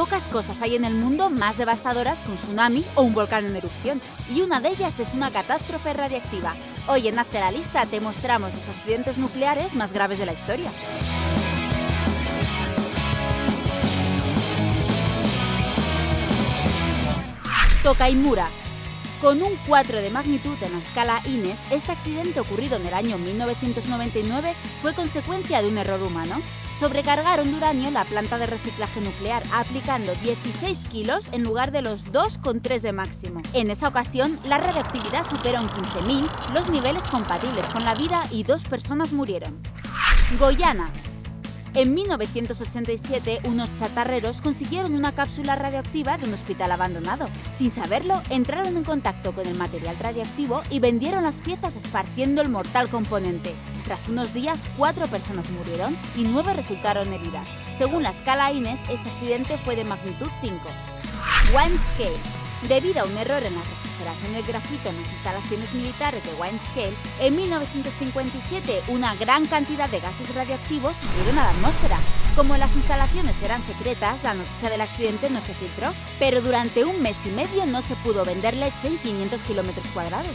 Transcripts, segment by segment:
Pocas cosas hay en el mundo más devastadoras que un tsunami o un volcán en erupción, y una de ellas es una catástrofe radiactiva. Hoy en Hazte la Lista te mostramos los accidentes nucleares más graves de la historia. Tokaimura, con un 4 de magnitud en la escala INES, este accidente ocurrido en el año 1999 fue consecuencia de un error humano sobrecargaron de uranio la planta de reciclaje nuclear, aplicando 16 kilos en lugar de los 2,3 de máximo. En esa ocasión, la radioactividad superó en 15.000 los niveles compatibles con la vida y dos personas murieron. Goyana, en 1987, unos chatarreros consiguieron una cápsula radioactiva de un hospital abandonado. Sin saberlo, entraron en contacto con el material radioactivo y vendieron las piezas esparciendo el mortal componente. Tras unos días, cuatro personas murieron y nueve resultaron heridas. Según la escala INES, este accidente fue de magnitud 5. Windscale. Debido a un error en la refrigeración del grafito en las instalaciones militares de Windscale, en 1957 una gran cantidad de gases radioactivos salieron a la atmósfera. Como las instalaciones eran secretas, la noticia del accidente no se filtró, pero durante un mes y medio no se pudo vender leche en 500 kilómetros cuadrados.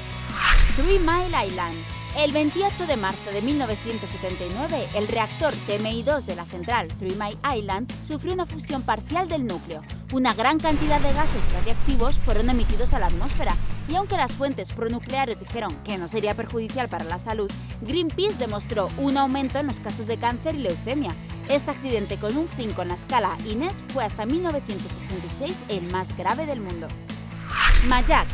Three Mile Island el 28 de marzo de 1979, el reactor TMI-2 de la central Three Mile Island sufrió una fusión parcial del núcleo. Una gran cantidad de gases radiactivos fueron emitidos a la atmósfera, y aunque las fuentes pronucleares dijeron que no sería perjudicial para la salud, Greenpeace demostró un aumento en los casos de cáncer y leucemia. Este accidente con un 5 en la escala INES fue hasta 1986 el más grave del mundo. Mayak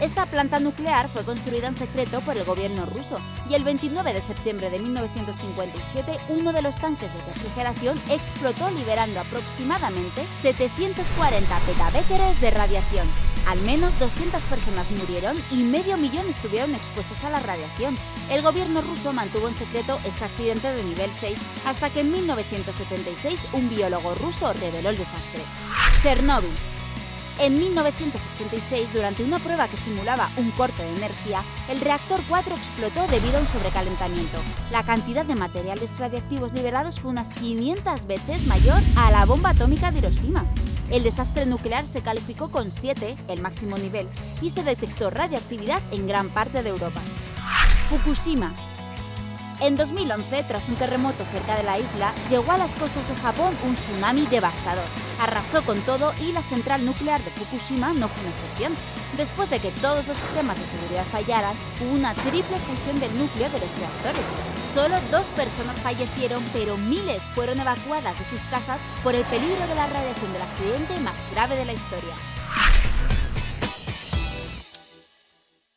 esta planta nuclear fue construida en secreto por el gobierno ruso y el 29 de septiembre de 1957 uno de los tanques de refrigeración explotó liberando aproximadamente 740 petabéqueres de radiación. Al menos 200 personas murieron y medio millón estuvieron expuestas a la radiación. El gobierno ruso mantuvo en secreto este accidente de nivel 6 hasta que en 1976 un biólogo ruso reveló el desastre. Chernóbil en 1986, durante una prueba que simulaba un corte de energía, el reactor 4 explotó debido a un sobrecalentamiento. La cantidad de materiales radiactivos liberados fue unas 500 veces mayor a la bomba atómica de Hiroshima. El desastre nuclear se calificó con 7, el máximo nivel, y se detectó radioactividad en gran parte de Europa. Fukushima, en 2011, tras un terremoto cerca de la isla, llegó a las costas de Japón un tsunami devastador. Arrasó con todo y la central nuclear de Fukushima no fue una excepción. Después de que todos los sistemas de seguridad fallaran, hubo una triple fusión del núcleo de los reactores. Solo dos personas fallecieron, pero miles fueron evacuadas de sus casas por el peligro de la radiación del accidente más grave de la historia.